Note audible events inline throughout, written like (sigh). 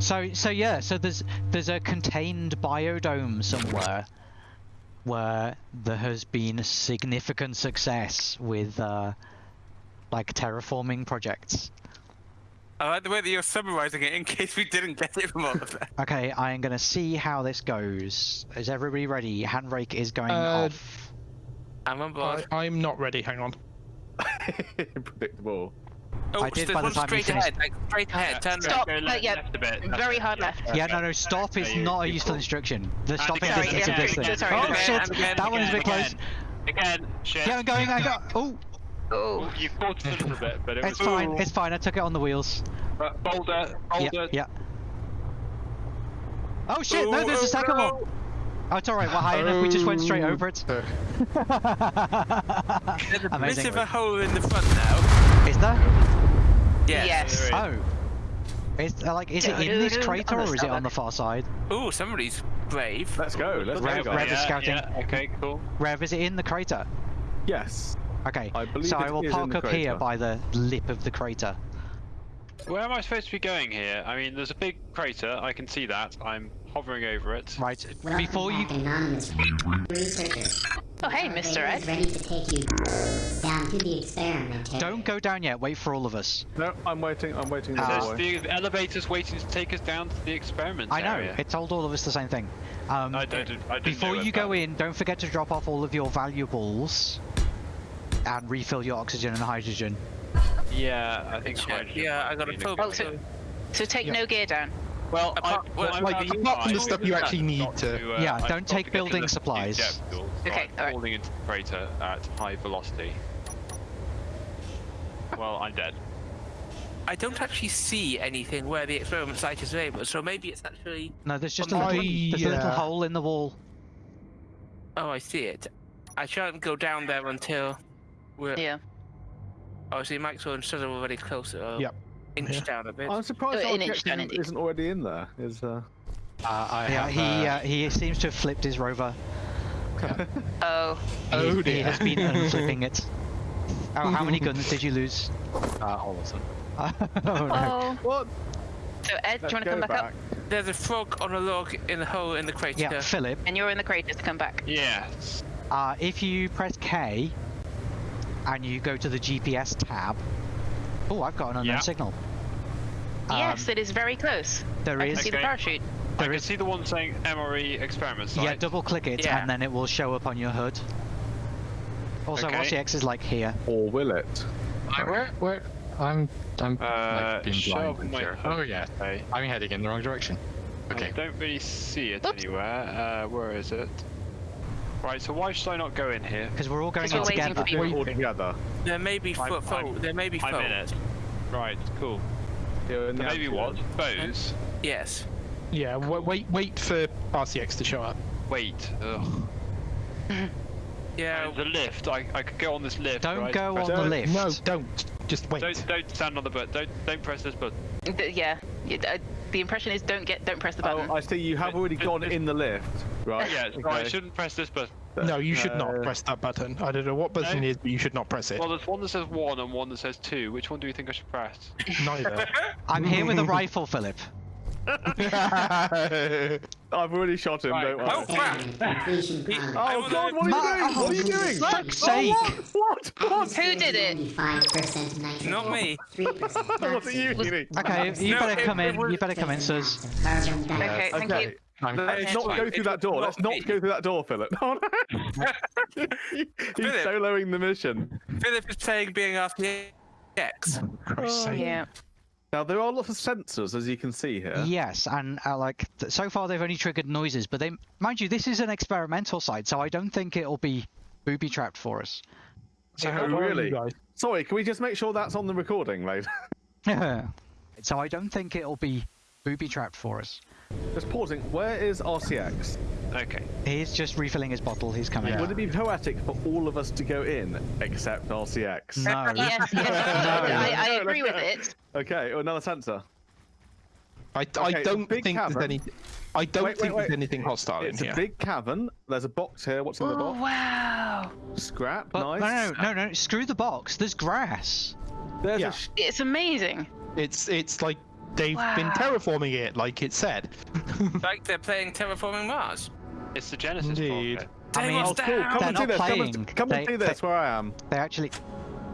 So so yeah, so there's there's a contained biodome somewhere where there has been significant success with uh, like terraforming projects. I like the way that you're summarizing it in (laughs) case we didn't get it from all of that. Okay, I am gonna see how this goes. Is everybody ready? Handbrake is going Uh, off. I'm on I, board. I'm not ready. Hang on. (laughs) Predictable. Oh, I did there's by the time you straight finished- ahead, like straight ahead. Turn Stop. right. Go left- yeah, left a bit. left Very hard left. Yeah, no, no, stop is you- not a useful instruction. The stopping again, distance again, is this. again, sorry, Oh again, shit! and again, that one's a bit close. Again, shit. Yeah, I'm going. I got. Oh, Oh. You caught us a little bit, but it it's was fine. It's fine. I took it on the wheels. But boulder, boulder. yeah. Oh shit! No, there's a second one. Oh, it's alright. We're high enough. We just went straight over it. (laughs) There's a bit of a hole in the front now. Is there? Yes. Yes. Oh. Is uh, like is it in this crater or is it on the far side? Oh, somebody's brave. Let's go. Let's Rev- go. Rev guys. is scouting. Yeah, okay, cool. Rev, is it in the crater? Yes. Okay. I believe so it I will is park the up here by the lip of the crater. Where am I supposed to be going here? I mean, there's a big crater. I can see that. I'm hovering over it. Right. Welcome Before you back, anonymous researchers. Oh, hey, Mr. base Ed. ready to take you down to the experiment. don't go down yet. Wait for all of us. No, I'm waiting. I'm waiting. in the Ah. The elevator's waiting to take us down to the experiment I know. area. It told all of us the same thing. Um, I don't, I didn't before you go that. in, don't forget to drop off all of your valuables and refill your oxygen and hydrogen. Yeah, I think Check. hydrogen Yeah, I got be a in full- the Oh, so, so take Yeah. no gear down. Well, Apart- I, well, I'm like, being apart from the stuff you actually need not to- uh, Yeah, don't got take to get to building supplies. depth fuel, so Okay, I'm alright. falling into the crater at high velocity. Well, I'm dead. I don't actually see anything where the experiment site is labeled, so maybe it's actually. No, there's just a I- little, there's a little hole in the wall. Oh, I see it. I shan't go down there until we're. Yeah. Oh, see, Maxwell and Sutter are already closer. I'll Yep. Inch Yeah. down a bit. I'm surprised in our inch down, isn't, indeed. already in there. Is uh. Uh, I Yeah, have, he uh, uh, he seems to have flipped his rover. Oh. (laughs) Oh he, he dear. has been (laughs) unflipping it. Oh, how many guns did you lose? uh, all of them. (laughs) oh no. Oh. What? So Ed, do Let's you want to come back, back. up? There's a frog on a log in the hole in the crater. Yeah, Philip. And you're in the crater to come back. Yes. Uh, if you press K and you go to the GPS tab. Oh, I've got an unknown Yeah. signal. yes, Um, it is very close. there I can is. see the Okay. parachute. I There can is. see the one saying MRE experiment site. Yeah, double click it Yeah. and then it will show up on your hood. Also, Okay. RCX is like here. Or will it? Where, where? I'm, I'm Uh, like being show blind. my hood. Oh yeah, Okay. I'm heading in the wrong direction. Okay. I don't really see it Oops. anywhere. Uh, where is it? Right, so why should I not go in here? Because we're all going Because in we're together. for. All together. There may be I'm- fo- fo- There may be I'm foe. in it. Right, cool. Here in the Maybe what? amphitheatre. Foes? Yes. Yeah, wa- wait, wait for RCX to show up. Wait. Ugh. Yeah. Uh, the lift. I, I could go on this lift. Don't right? go Press- on the lift. No, don't. Just wait. Don't don't stand on the button. Don't don't press this button. D- Yeah. yeah, uh, The impression is don't get, don't press the button. Oh, I see. You have already gone in the lift, right? Yeah, so I shouldn't press this button. no, you should Uh, not press that button. I don't know what button No? it is, but you should not press it. Well, there's one that says one and one that says two. Which one do you think I should press? Neither. (laughs) I'm here with a rifle, Philip. (laughs) I've already shot him. Right. Don't worry. Oh, crap. Experiment completion concept. Oh God! What are you doing? What are you doing? For fuck's Oh, what? What? What? Who did it? Not me. (laughs) What are you doing? Okay, you No, better it- come in. You better come in, Suz. Carbon Okay, thank Okay. you. Let's Okay, not fine. go It through that door. Let's not me. go through that door, Philip. (laughs) Oh, no. He's Philip. soloing the mission. Philip is playing being RCX. Christ's sake. Yeah. Now there are lots of sensors, as you can see here. Yes, and uh, like th- so far they've only triggered noises, but they, mind you, this is an experimental site, so I don't think it'll be booby trapped for us. So Oh, how far are you really? Sorry, can we just make sure that's on the recording, mate? (laughs) (laughs) so I don't think it'll be booby trapped for us. just pausing. Where is RCX? Okay. He's just refilling his bottle. He's coming. Would it be poetic for all of us to go in except RCX? No. (laughs) Yes, yes. I, I agree with it. (laughs) Okay, another sensor. I, Okay, I don't think cavern. there's any. I don't Wait, wait, think wait. there's anything hostile It's in a big cavern. There's a box here. What's in the Oh, box? wow. Scrap. But, nice. no, no, no, no. Screw the box. There's grass. There's Yeah. a It's amazing. It's it's like they've been terraforming it like it said. like (laughs) they're playing Terraforming Mars. It's the Genesis Indeed. part. I mean, Oh, cool. Come They're and see not this. Come playing. and, come They- and see they- this where I am. They actually.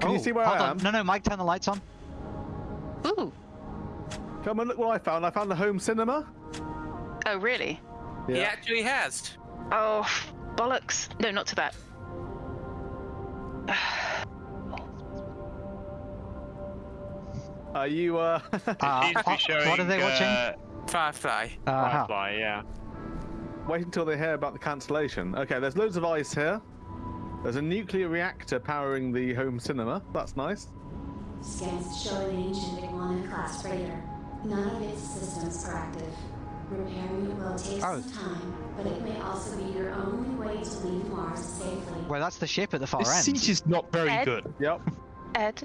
Can you Oh, see where hold I on. am? No, no, Mike, turn the lights on. Ooh. Come and look what I found. I found the home cinema. Oh, really? Yeah. He actually has. Oh, bollocks. No, not to that. Are you? Uh, Uh, Seems to be uh, showing, what are they watching? Uh, Firefly. Uh-huh. Firefly, yeah. wait until they hear about the cancellation. Okay, there's loads of ice here. There's a nuclear reactor powering the home cinema. That's nice. Scans show an ancient Iguana class freighter. None of its systems are active. Repairing it will take Oh. some time, but it may also be your only way to leave Mars safely. Well, that's the ship at the far This end. siege is not very Ed? good. Yep. Ed,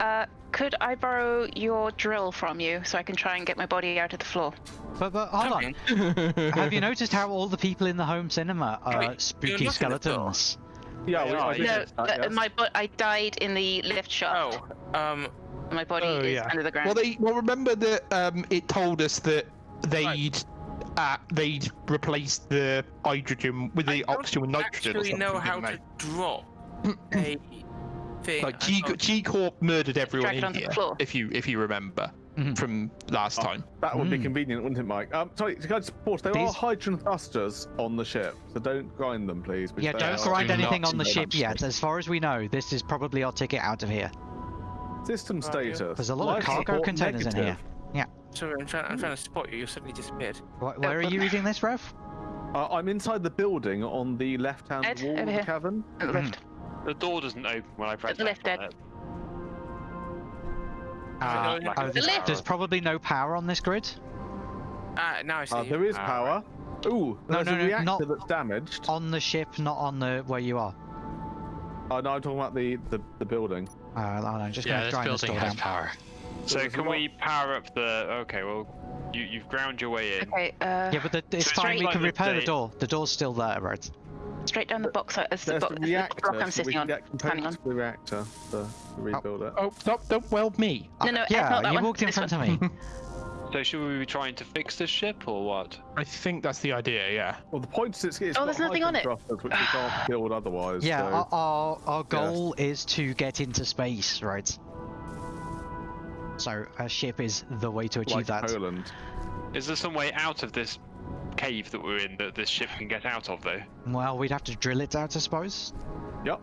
uh, could I borrow your drill from you so I can try and get my body out of the floor? But, but hold on. Have you noticed how all the people in the home cinema are Wait, spooky not in the floor? skeletons? Yeah, we, are, No, notice that, yes. my bo- I died in the lift shaft. Oh, um, My body Oh, is yeah. under the ground. Well, they well remember that um, it told us that they'd uh, they'd replaced the hydrogen with the I oxygen with nitrogen. or actually know how didn't to drop (clears throat) a thing. Like I G, thought- G Corp murdered everyone in here, if you if you remember Mhm. from last Oh. time. That would be Mm. convenient, wouldn't it, Mike? Um, sorry, can I just pause? There are These- hydrogen thrusters on the ship, so don't grind them, please. because Yeah, don't grind do anything not on the ship that. yet. As far as we know, this is probably our ticket out of here. System status. There's a lot of cargo support containers in here. Yeah. Sorry, I'm trying, I'm trying to spot you. You suddenly disappeared. Wh- Where are you (laughs) reading this, Rev? Uh, I'm inside the building on the left-hand Ed, wall of the cavern. At the lift. The door doesn't open when I press the X lift, on Ed. It. Uh, no, oh, there's, there's probably no power on this grid. Ah, now I see. Uh, there is Ah, power. Ooh, No, there's no, a no, not- that's damaged. On the ship, not on the where you are. Oh no, I'm talking about the the, the building. Uh, I'm just Yeah, gonna this grind this building has down. power. So there's a can lot- we power up the? Okay, well, you you've ground your way in. Okay, uh, Yeah, but the, it's So fine. it's We can repair the day- door. The door's still there, right? Straight down the box. As the, There's bo- the as the reactor, block I'm so we sitting can on. get standing on. the reactor the, to rebuild it. Oh, don't, don't weld me. No, no, Ed, yeah, not that you one. walked in this front one. of me. (laughs) So should we be trying to fix this ship or what? I think that's the idea. Yeah. Well, the point is it's, it's Oh, got there's nothing on it. which we can't (sighs) build otherwise. Yeah, so... our, our, our goal is to get into space, right? So a ship is the way to achieve like that. Poland. Is there some way out of this cave that we're in that this ship can get out of though? Well, we'd have to drill it out, I suppose. Yep,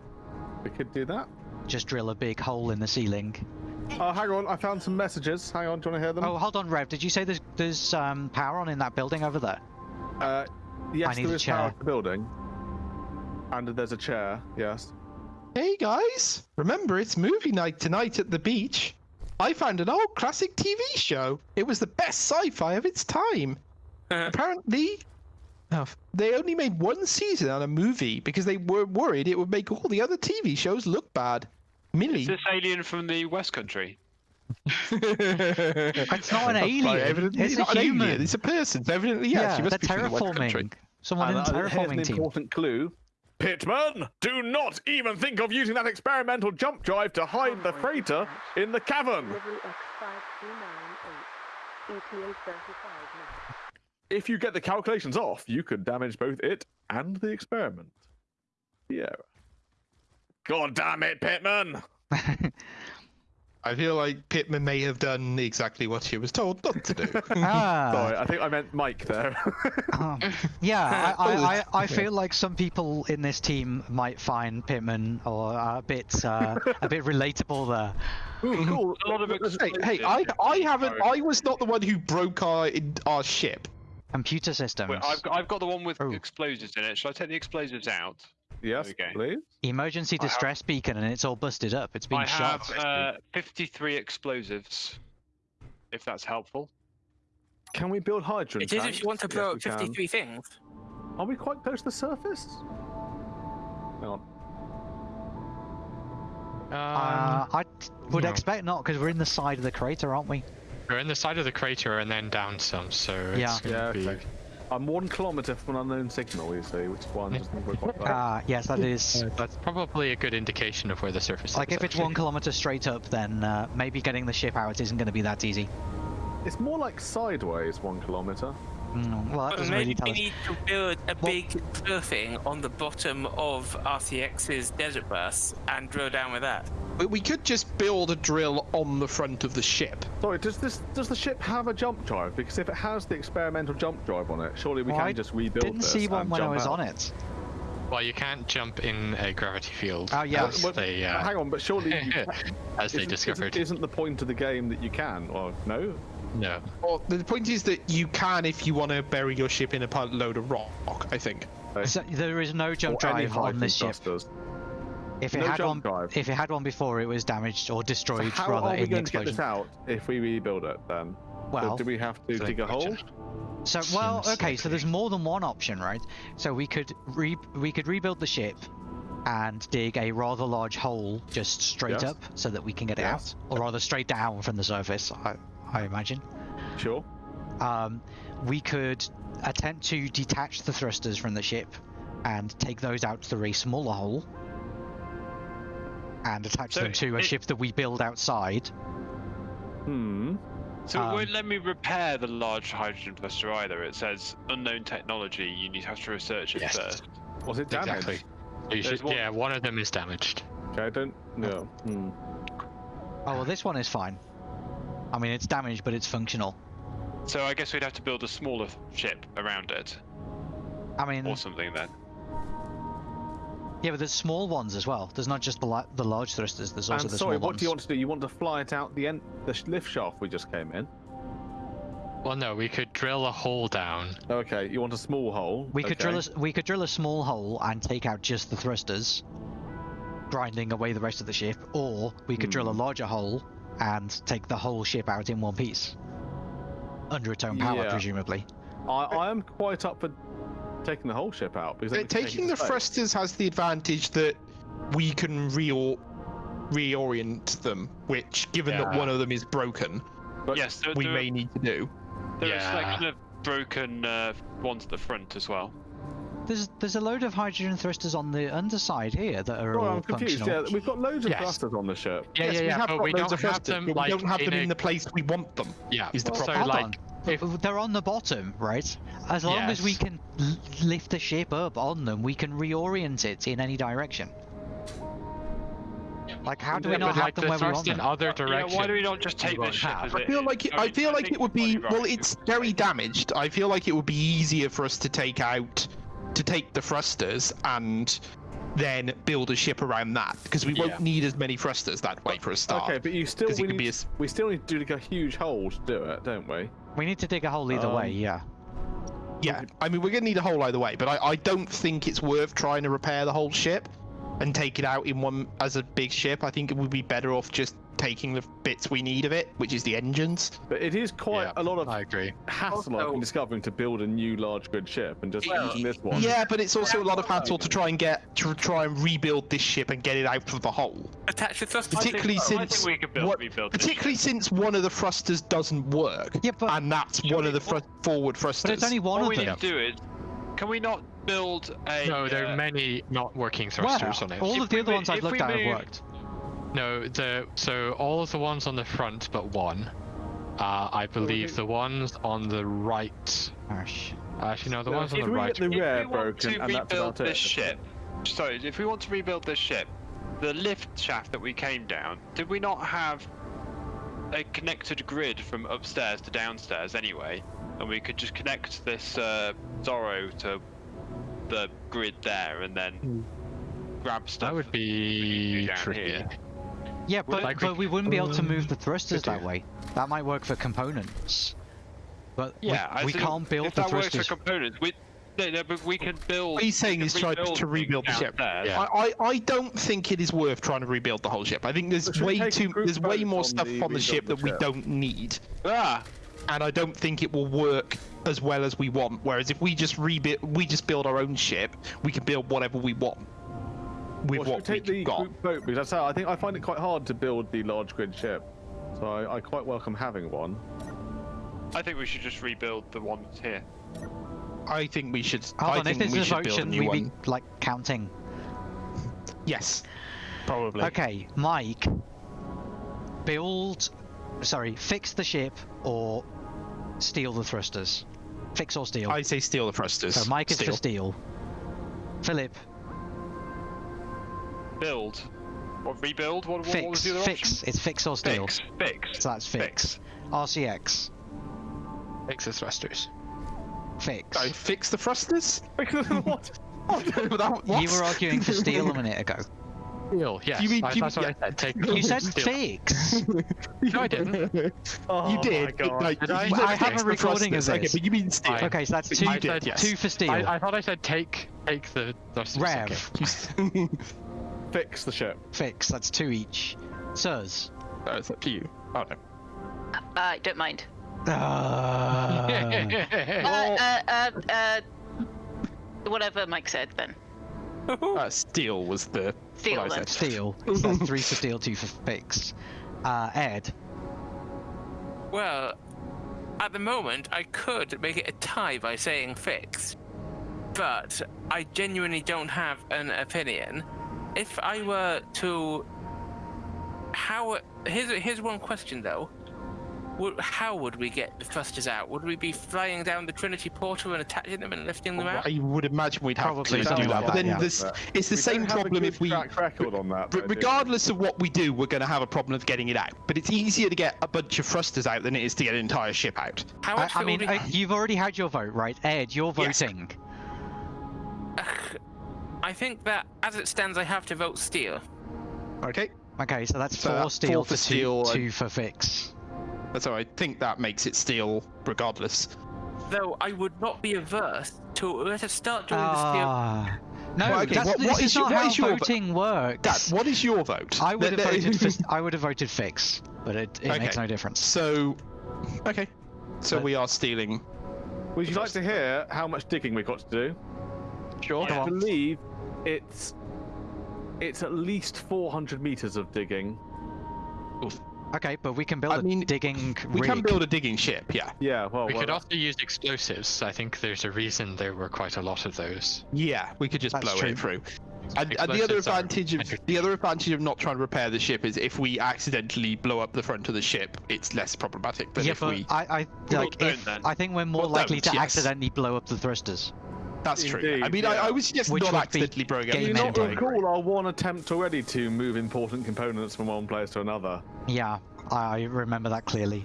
we could do that. Just drill a big hole in the ceiling. Oh, hang on, I found some messages. Hang on, do you want to hear them? Oh, hold on, Rev. Did you say there's there's um, power on in that building over there? Uh, yes, I need there a is power chair. to the building. And there's a chair, yes. Hey guys, remember it's movie night tonight at the beach. I found an old classic TV show. It was the best sci-fi of its time. (laughs) Apparently, oh, they only made one season on a movie because they were worried it would make all the other TV shows look bad. Millie. Is this alien from the West Country? (laughs) It's not an alien. evidently It's a not an alien, human. It's a person. So evidently, yes, yeah, she must they're be from the West Country. Someone And, in the uh, here's an terraforming team. important clue. Pitman, do not even think of using that experimental jump drive to hide the freighter in the cavern. If you get the calculations off, you could damage both it and the experiment. Yeah. God damn it, Pitman! (laughs) I feel like Pittman may have done exactly what she was told not to do. (laughs) (laughs) ah, Sorry, I think I meant Mike there. oh. yeah, I, I, I, I feel like some people in this team might find Pittman or uh, a bit uh, a bit relatable there. Ooh, cool. A lot of hey, hey, I, I haven't. I was not the one who broke our our ship. Computer systems. Wait, I've got, I've got the one with Oh. explosives in it. Shall I take the explosives out? Yes, Okay. please. Emergency I have- distress beacon and it's all busted up. It's been I shot. have uh, 53 explosives. If that's helpful. Can we build hydrogen It is tanks? if you want to Yes, blow we up can. 53 things. Are we quite close to the surface? Hang on. Um, Uh, I t- would no. expect not because we're in the side of the crater, aren't we? We're in the side of the crater and then down some, so it's Yeah. gonna Yeah, be. okay. I'm one kilometre from an unknown signal, you see, which is why I'm just not quite right. Ah, yes, that is. (laughs) That's probably a good indication of where the surface Like is. Like, if it's one kilometer straight up, then uh, maybe getting the ship out isn't going to be that easy. It's more like sideways one kilometer. Mm, well, that But doesn't really maybe tell we us. need to build a big drill thing on the bottom of RCX's desert bus and drill down with that. We- We could just build a drill on the front of the ship. Sorry, does this does the ship have a jump drive? Because if it has the experimental jump drive on it, surely we Well, can I just rebuild Didn't this see one when I was out. on it. Well, you can't jump in a gravity field. Oh, yeah. As Well, they, uh, Hang on, but surely you (laughs) as they isn't- discovered. Isn't, isn't the point of the game that you can? Or no? No. Well, the point is that you can if you want to bury your ship in a pile- load of rock. I think. So there is no jump or drive on this ship. thrusters? If it no had one, drive. if it had one before, it was damaged or So destroyed how rather are we in the going to get this out if we rebuild it then? Well, do we have to So dig a hole? So well, Seems okay. So there's more than one option, right? So we could re we could rebuild the ship and dig a rather large hole just straight Yes. up so that we can get it out, or rather straight down from the surface. I I imagine. Sure. Um, we could attempt to detach the thrusters from the ship and take those out through a smaller hole and attach So them to a it- ship that we build outside. Hmm. So Um, it won't let me repair the large hydrogen thruster either. It says unknown technology. You need to have to research it Yes. first. Was it damaged? Exactly. You should, one- Yeah, one of them is damaged. Okay, I don't know. Hmm. Oh well, this one is fine. I mean, it's damaged, but it's functional. So I guess we'd have to build a smaller ship around it, I mean, or something then. Yeah, but there's small ones as well. There's not just the la- the large thrusters. There's also And the sorry, small what do you want to do? You want to fly it out the end, the sh- lift shaft we just came in? Well, no, we could drill a hole down. Okay, you want a small hole? We could drill a we could drill a small hole and take out just the thrusters, grinding away the rest of the ship, or we could drill a Hmm. larger hole and take the whole ship out in one piece. Under its own power, Yeah. presumably. I, I am quite up for taking the whole ship out because then Uh, we can take taking it the thrusters has the advantage that we can re- reorient them, which, given that one of them is broken, But yes, there, we there, may need to do. there are a Yeah. selection of broken uh, ones at the front as well. There's there's a load of hydrogen thrusters on the underside here that are Oh, all I'm confused. functional. Yeah, we've got loads of Yes. thrusters on the ship. Yeah, yes, yeah, we yeah, have but got we loads don't of have thrusters, them but we like don't have them a- in the place we want them. Yeah. Is the So problem? hold like, on. If- They're on the bottom, right? As long as we can lift the ship up on them, we can reorient it in any direction. Like, how do we Yeah, not have like them the where we want thrust in them? other Yeah, directions. why do we not just take won't this ship I feel like it, I I feel like it would be well. It's very damaged. I feel like it would be easier for us to take out, to take the thrusters and then build a ship around that because we Yeah. won't need as many thrusters that way for a start. Okay, but you still 'Cause it we, need, be a s- we still need to do like a huge hole to do it, don't we? We need to dig a hole either way, Um, yeah. Yeah, I mean we're gonna need a hole either way, but I, I don't think it's worth trying to repair the whole ship and take it out in one as a big ship. I think it would be better off just taking the bits we need of it, which is the engines. But it is quite Yeah, a lot of I agree. hassle I've Also- been discovering to build a new large grid ship and just using this one. Yeah, but it's also a lot of hassle to try and get to try and rebuild this ship and get it out of the hole. Attach the thrusters. Particularly think since we could build- what- rebuild this particularly since one of the thrusters doesn't work. Yeah, but- and that's one of the fr- forward thrusters. But it's only one What of we them. need to do is, can we not build a? No, there uh, are many not working Well, thrusters on it. all If of the we other mo- ones I've if looked we at have move- worked. No, the so all of the ones on the front but one. Uh, I believe the ones on the right. Gosh. Actually, no, the ones on if the we right. get the If rear we want broken to and that's rebuild about this it. ship, sorry, if we want to rebuild this ship, the lift shaft that we came down, did we not have a connected grid from upstairs to downstairs anyway? And we could just connect this uh, Zorro to the grid there and then grab stuff. That would be do tricky. here. Yeah, but, like but we- we wouldn't be able to move the thrusters that way. That might work for components. But we- Yeah, I we, can't build if the that works for components. We, no, no, but we can build. What he's saying we is try to rebuild the ship. Yeah. I, I, I don't think it is worth trying to rebuild the whole ship. I think there's way too there's way vote more on stuff the on the ship the that we don't need. Ah, and I don't think it will work as well as we want. Whereas if we just rebuild, we just build our own ship, we can build whatever we want with Well, what we take the we've got. group vote? Because that's how I think I find it quite hard to build the large grid ship. So I, I quite welcome having one. I think we should just rebuild the ones here. I think we should. Hold I on, if think this we is a should vote, shouldn't we one. be like counting? Yes, probably. Okay, Mike, build. Sorry, fix the ship, or steal the thrusters? Fix or steal? I say steal the thrusters. so Mike is steal. for steal. Philip, Build. Or rebuild? What, what, what was fix. the other Fix. It's fix or steal. Fix. Fix. So that's fix. RCX. Fix the thrusters. Fix. I fix the thrusters. (laughs) what? (laughs) What? You were arguing for steal a minute ago. Steal, yes. You mean- I, you- that's what yeah. I said. Take You said steal. (laughs) fix. No, I didn't. (laughs) Oh you did. My God. Like, Did I? you said I have a recording of thrusters. Okay, but you mean steal. I- Okay, so that's two. I did, said yes. Two for steal. I, I thought I said take take the thrusters. Rev. okay. (laughs) Fix the ship. Fix. That's two each. Sirs. Uh, it's up to you. Oh no. Uh, don't mind. Uh, Uh, uh, uh, uh, whatever Mike said then. (laughs) Uh, steal was the Steel. what I said. steal. So (laughs) three for steel, two for fix. Uh, Ed. Well, at the moment, I could make it a tie by saying fix, but I genuinely don't have an opinion. If I were to, how? Here's here's one question though. Would, how would we get the thrusters out? Would we be flying down the Trinity portal and attaching them and lifting them out? I would imagine we'd have Probably to do that. like But then yeah. this, it's the same don't have a problem if we. track record on that. Though, regardless of what we do, we're going to have a problem of getting it out. But it's easier to get a bunch of thrusters out than it is to get an entire ship out. How I, much I would mean, we- you've already had your vote, right? Ed, you're Yes. voting. I think that as it stands, I have to vote steel. Okay, Okay, so that's four that's steal four for to steal two, and- two for fix. So I think that makes it steal regardless. Though I would not be averse to let us start doing the steel. Ah. No, Well, okay, that's, what- what is, is your- not what how is vo- voting works. Dad, what is your vote? I would have Let- let- voted for. I would have voted fix, but it, it makes no difference. So, okay. So But- we are stealing. Would you like to hear how much digging we've got to do? Sure. I believe it's it's at least 400 meters of digging. Okay, but we can build I a mean, digging We rig. can build a digging ship. Yeah. Yeah, well, We well, could uh, also use explosives. I think there's a reason there were quite a lot of those. Yeah, we could just That's blow true. it through. And, and the other advantage of the other advantage of not trying to repair the ship is if we accidentally blow up the front of the ship, it's less problematic than yeah, if but we. I, I like if. I think we're more Well, likely to yes. accidentally blow up the thrusters. That's true. I mean, I, yeah. I would suggest Which not would be accidentally blowing game Do you not ending. up. recall our one attempt already to move important components from one place to another? Yeah, I remember that clearly.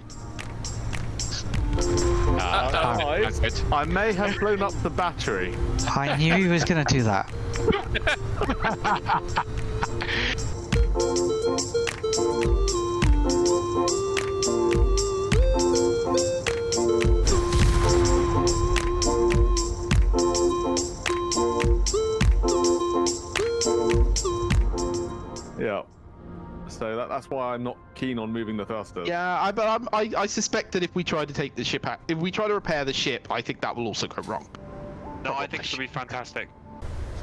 Uh, guys. that's good. I may have blown up the battery. I knew he was gonna do that. (laughs) that's why I'm not keen on moving the thrusters. Yeah, I, but I'm, I, I suspect that if we try to take the ship out, if we try to repair the ship, I think that will also go wrong. No, I think it'll be fantastic.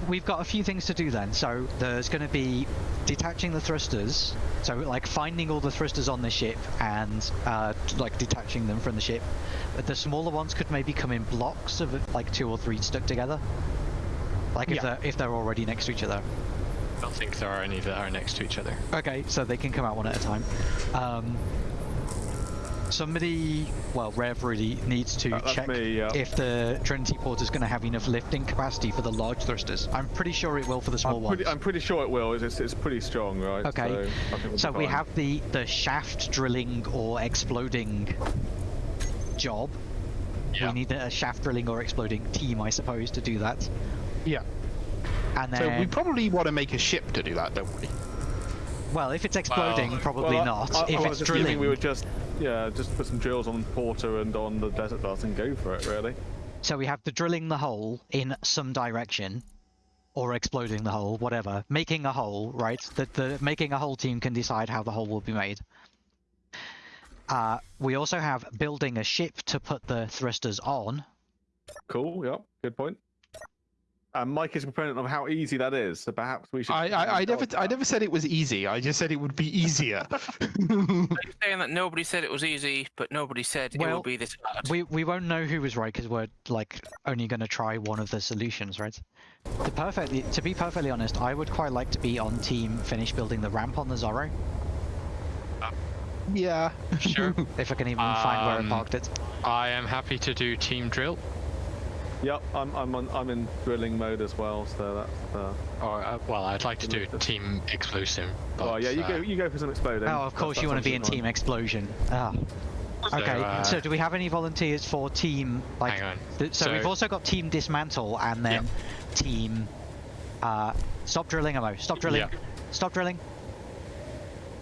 We've got a few things to do then. So there's going to be detaching the thrusters. So like finding all the thrusters on the ship and uh, like detaching them from the ship. But the smaller ones could maybe come in blocks of like two or three stuck together. Like if Yeah. they're if they're already next to each other. I don't think there are any that are next to each other. Okay, so they can come out one at a time. Um, somebody, well, Rev really needs to That- that's check me, yeah. if the Trinity Port is going to have enough lifting capacity for the large thrusters. I'm pretty sure it will for the small I'm ones. I'm pretty sure it will. It's, it's pretty strong, right? Okay, So, we'll so we have the the shaft drilling or exploding job. Yeah. We need a shaft drilling or exploding team, I suppose, to do that. Yeah. And So we probably want to make a ship to do that, don't we? well, if it's exploding, Well, probably Well, not. I, if I it's was drilling, we would just, yeah, just put some drills on Porter and on the desert bus and go for it, really. So we have the drilling the hole in some direction, or exploding the hole, whatever. Making a hole, right? That the making a hole team can decide how the hole will be made. Uh, we also have building a ship to put the thrusters on. Cool. Yep. Good point. And Mike is a proponent of how easy that is, so perhaps we should. I, I, I never, discuss I never said it was easy. I just said it would be easier. You're (laughs) (laughs) saying that nobody said it was easy, but nobody said it Well, would be this hard. We we won't know who was right because we're like only going to try one of the solutions, right? To perfectly to be perfectly honest, I would quite like to be on team finish building the ramp on the Zorro. Yeah. Sure. (laughs) If I can even find where I Um, parked it. I am happy to do team drill. Yep, I'm I'm on, I'm in drilling mode as well, so that's. Uh... Or, uh, well, I'd like to do team explosive. But, Oh yeah, you uh, go you go for some exploding. Oh, of course That's- you want to be in Team Explosion. Ah. So, Okay, uh, so do we have any volunteers for team like? Hang on. th- so, So- we've also got team dismantle and then team. Uh, stop drilling, Amo. Stop drilling. Yeah. Stop drilling.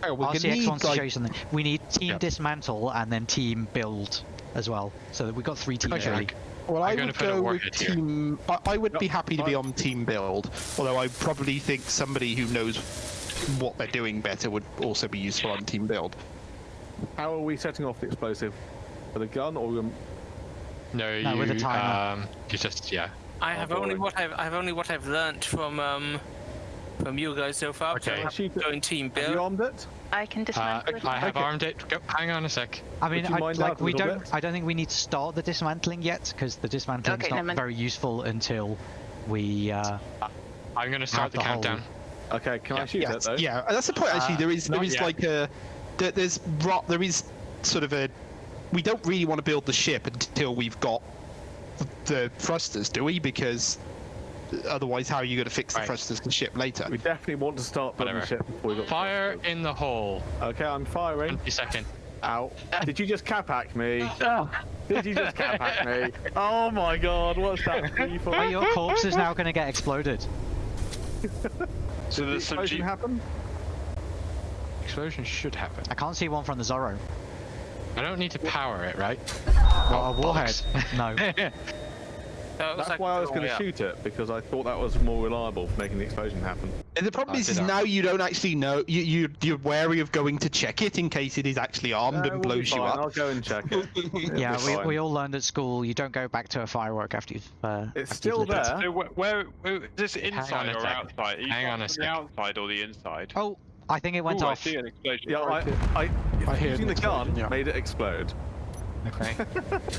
Oh, we're RCX need, wants to show you something. We need team Yep. dismantle and then team build as well. So that we've got three teams Okay. Really. Well, I'm I would go with team. I, I would be happy to be on team build, although I probably think somebody who knows what they're doing better would also be useful on team build. How are we setting off the explosive? With a gun or um, No, you, with a timer. Um, you just, yeah. I have only what I've I've only what I've learnt from um from you guys so far. Okay. So I'm Shoot it. going team have you armed it? I can Uh, dismantle it. I have Okay. armed it. Go, hang on a sec. I mean, I, like we don't. bit? I don't think we need to start the dismantling yet because the dismantling's Okay, not never mind. very useful until we. Uh, I'm gonna start the, the countdown. Okay, can I Yeah. shoot yeah, it though? yeah, that's the point. Actually, Uh, there is there not is yet. like a there, there's ro- there is sort of a we don't really want to build the ship until we've got the thrusters, do we? Because otherwise, how are you going to fix the Right. thrusters to the ship later? We definitely want to start building Whatever. ship before we got. Fire in the hole. Okay, I'm firing. 20 second. Ow! Did you just cap hack me? (laughs) Did you just cap hack me? (laughs) Oh my god, what's that free for? oh, your corpse is now going to get exploded. (laughs) So Did the there's some explosion G- happen? Explosion should happen. I can't see one from the Zorro. I don't need to power it, right? Well, a oh, warhead. no. So it was That's like why I was wrong going to up. shoot it because I thought that was more reliable for making the explosion happen. And the problem I is, is now you don't actually know. You you you're wary of going to check it in case it is actually armed No, and we'll blows you up. I'll go and check it. (laughs) Yeah, we, fine. we all learned at school you don't go back to a firework after you've. Uh, It's after you've still there. So where, where, where is this on inside a or sec. outside? Are you Hang on a from sec. The outside or the inside? Oh, I think it went Ooh, I see an explosion. Yeah, I, I, I hear using the gun explosion, yeah. made it explode. Okay. (laughs)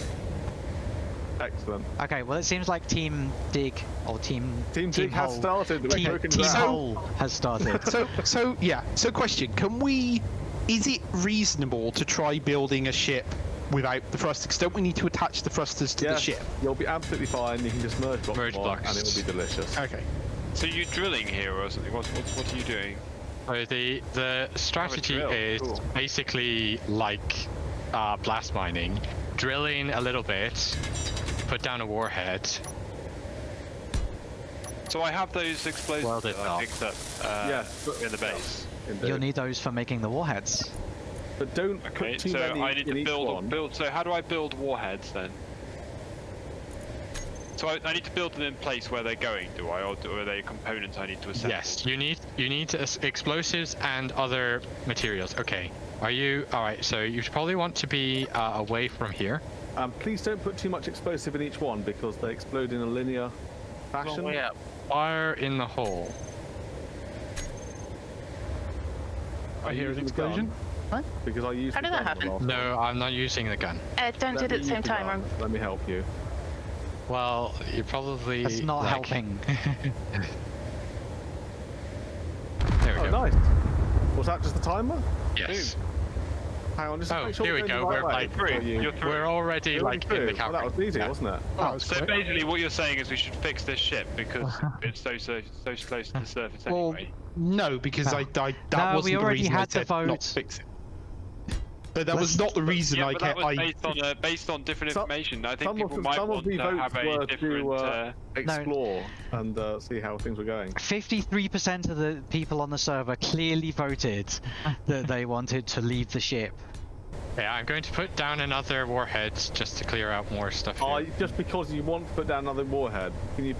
Excellent. okay. Well, it seems like Team Dig or Team Team Dig has started. Team, team ground. Hole has started. so so yeah. So question: Can we? Is it reasonable to try building a ship without the thrusters? Don't we need to attach the thrusters to the ship? you'll be absolutely fine. You can just merge blocks, Merge blocks. and it will be delicious. Okay. So you're drilling here or something? What, what, what are you doing? So the the strategy is cool. basically like uh, blast mining, drilling a little bit, put down a warhead. So I have those explosives Well, that I not. picked up uh, Yes, but- in the base. Indeed. You'll need those for making the warheads. But don't Okay, put too so many I need in to build one. build. So how do I build warheads then? So I, I need to build them in place where they're going, do I, or, do, or are they components I need to assemble? Yes, you need you need explosives and other materials. Okay. Are you all right? So you probably want to be uh, away from here. Um, please don't put too much explosive in each one because they explode in a linear fashion. way up. Fire in the hole. I hear an explosion. What? Because I used How did that happen? last No, I'm not using the gun. Uh, don't do it at the same the time. gun. Let me help you. Well, you're probably. That's not like- helping. (laughs) There we Oh, go. nice. Was that just the timer? Yes. Hang on, just Oh, make sure here we go. right We're way like before you- You're through. We're already You're like in through. the Well, that was easy, Yeah. wasn't it? Oh, it's So quick. basically, what you're saying is we should fix this ship because (laughs) it's so so so close to the surface Well, anyway. no, because I, I that No, we wasn't the already reason I had the said not vote. to fix it. But that was Let's- not the reason yeah, I but that kept. was I, based on uh, based on different Some- information. I think some of the- might some of want the to votes have were a to, uh, uh, Explore and uh, see how things were going. 53% of the people on the server clearly voted that they wanted to leave the ship. Yeah, I'm going to put down another warhead just to clear out more stuff. Here. Oh, just because you want to put down another warhead, can you?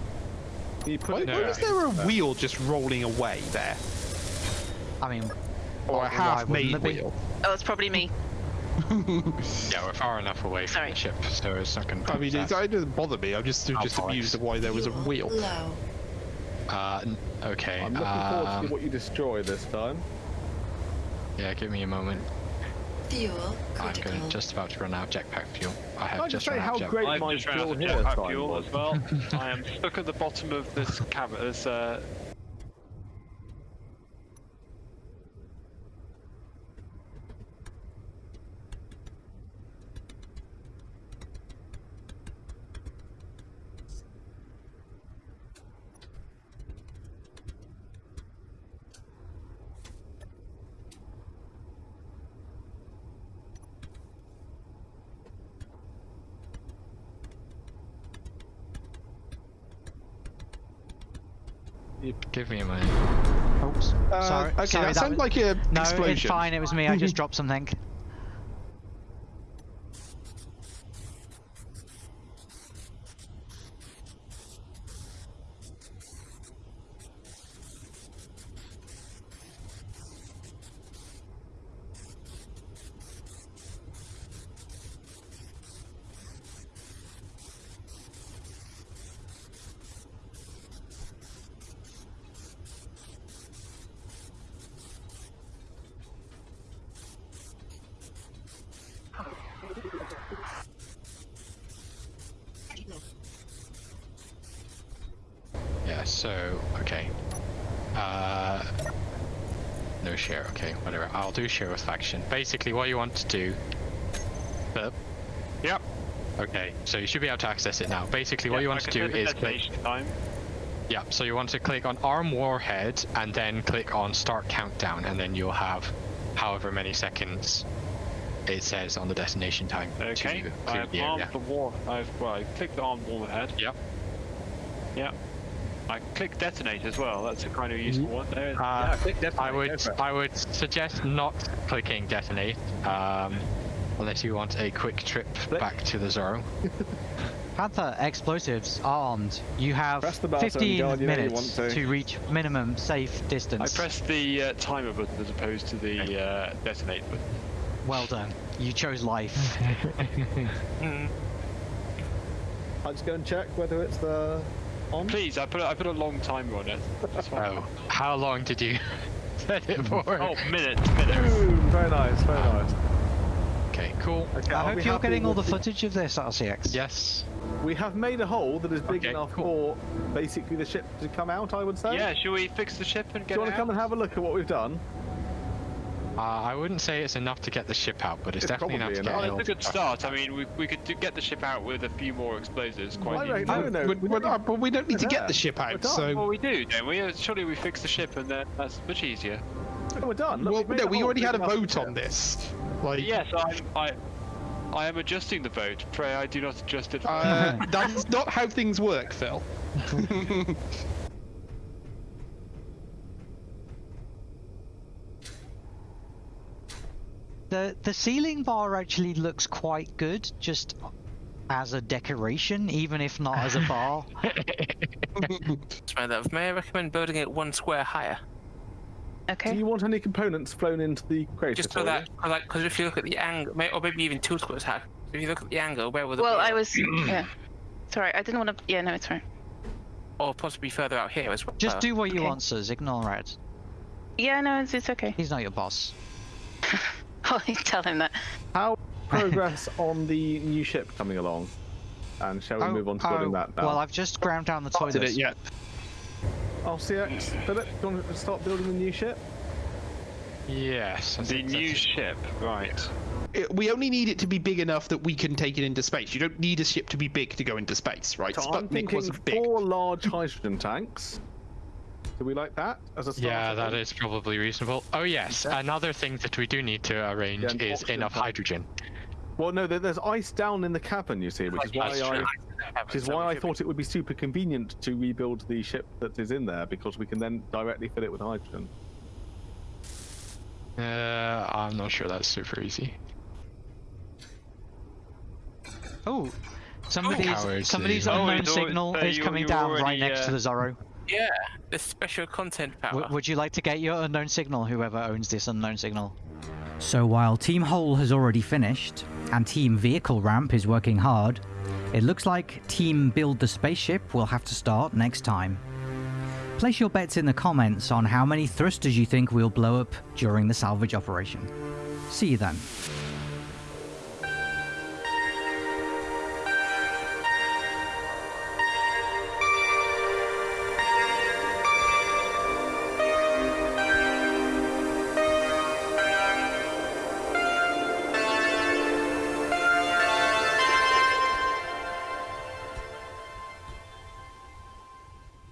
Can you put why, it? No. why is there a wheel just rolling away there, I mean, or why a half-made wouldn't be? wheel? Oh, it's probably me. (laughs) Yeah, we're far enough away from Sorry. the ship, so it's not going to. I mean, it, it doesn't bother me. I'm just just bollocks. amused at why there was a wheel. Low. Uh, n- okay. I'm looking forward to um, what you destroy this time. Yeah, give me a moment. Fuel I'm critical. going just about to run out of jetpack fuel. I have I just just say run how out of jetpack. great I've my just ran out drill of here jetpack time fuel was. as well. (laughs) I am stuck at the bottom of this cavern. This uh, sorry. Uh, okay, sorry, that sounded was- like a No, explosion. it's fine. It was me. I just (laughs) dropped something. Yeah, so, okay. Uh, no share, okay, I'll do share with faction. Basically, what you want to do... Philip? Yep. Okay, so you should be able to access it now. Basically, what Yeah, you want to do is click... time. Yeah, so you want to click on Arm Warhead and then click on Start Countdown, and then you'll have however many seconds it says on the destination time Okay. I've armed the war. I've well, I clicked the armed warhead. Yep. Yep. I clicked detonate as well. That's a kind of useful one. There. Uh, yeah, click definitely. I would. I would suggest not clicking detonate, um, unless you want a quick trip back to the Zorro. (laughs) Panther, explosives, armed. You have Press the button, 15 God, you know you minutes want to. reach minimum safe distance. I pressed the uh, timer button as opposed to the uh, detonate button. Well done. You chose life. Mm. (laughs) (laughs) I'll just go and check whether it's the on. Please, I put a, I put a long timer on it. That's fine. Oh, how long did you (laughs) set it for? Oh, minutes, minutes. Boom, very nice, very nice. Okay, cool. Okay, I hope you're getting all the footage of this, RCX. Yes. We have made a hole that is big Okay, enough cool. for basically the ship to come out. I would say. Yeah, should we fix the ship and Do get you want to come and have a look at what we've done? Uh, I wouldn't say it's enough to get the ship out, but it's, It's definitely enough probably to get enough. it Oh, it's a good start. I mean, we, we could do, get the ship out with a few more explosives quite I easily. reckon- no, no, But, we but, don't uh, need- but we don't need to We're get there. the ship We're out, done. so Well, we do, don't we? Uh, Surely we fix the ship and then that's much easier. No, we're done. Look, well, we've no, we already had a vote on this. Like, Yes, I'm, I, I am adjusting the vote. Pray I do not adjust it. uh, (laughs) that's not how things work, Phil. (laughs) The the ceiling bar actually looks quite good, just as a decoration, even if not as a bar. That's my. May I recommend building it one square higher? Okay. Do you want any components flown into the crater? Just so for that, like, because if you look at the angle, or maybe even two squares high. If you look at the angle, where will the Well, I was. yeah. Sorry, I didn't want to. Yeah, no, it's fine. or possibly further out here as well. Just do what you want, Sirs. Ignore Rev. Yeah, no, it's, it's okay. He's not your boss. (laughs) (laughs) I'll tell him that. How (laughs) progress on the new ship coming along? And shall we move on to building oh, that now? Well, I've just ground down the Did toilets. it yet? RCX, Philip, do you want to start building the new ship? Yes. The new that's- ship, right? It- we only need it to be big enough that we can take it into space. You don't need a ship to be big to go into space, right? So I'm Sputnik thinking wasn't big. four large hydrogen tanks. Do we like that as a start? Yeah, that is probably reasonable. Oh yes, Okay. another thing that we do need to arrange Yeah, is enough tank. hydrogen. Well, no, there's ice down in the cabin, you see, which is why I, which is why I thought it would be super convenient to rebuild the ship that is in there because we can then directly fill it with hydrogen. Uh, I'm not sure that's super easy. Oh, somebody's Cowards, somebody's eh? Oh, unknown signal uh, is coming you down right already, next to uh, the Zorro. Yeah, the special content power. W- would you like to get your unknown signal? Whoever owns this unknown signal. So while Team Hole has already finished, and Team Vehicle Ramp is working hard, it looks like Team Build the Spaceship will have to start next time. Place your bets in the comments on how many thrusters you think we'll blow up during the salvage operation. See you then.